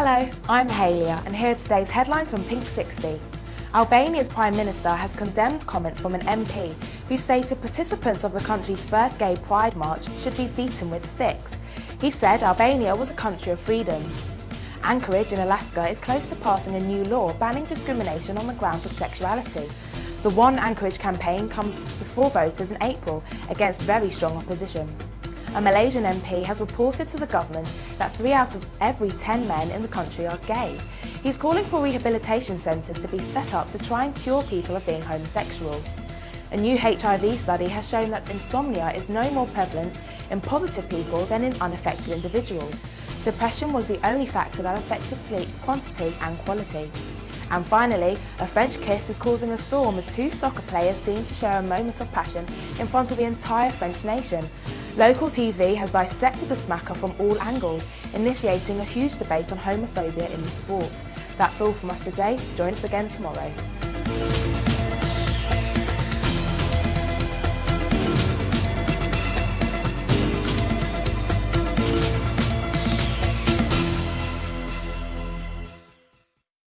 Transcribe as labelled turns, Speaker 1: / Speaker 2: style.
Speaker 1: Hello, I'm Halia and here are today's headlines from Pink 60. Albania's Prime Minister has condemned comments from an MP who stated participants of the country's first gay pride march should be beaten with sticks. He said Albania was a country of freedoms. Anchorage in Alaska is close to passing a new law banning discrimination on the grounds of sexuality. The One Anchorage campaign comes before voters in April against very strong opposition. A Malaysian MP has reported to the government that three out of every 10 men in the country are gay. He's calling for rehabilitation centres to be set up to try and cure people of being homosexual. A new HIV study has shown that insomnia is no more prevalent in positive people than in unaffected individuals. Depression was the only factor that affected sleep quantity and quality. And finally, a French kiss is causing a storm as two soccer players seem to share a moment of passion in front of the entire French nation. Local TV has dissected the smacker from all angles, initiating a huge debate on homophobia in the sport. That's all from us today. Join us again tomorrow.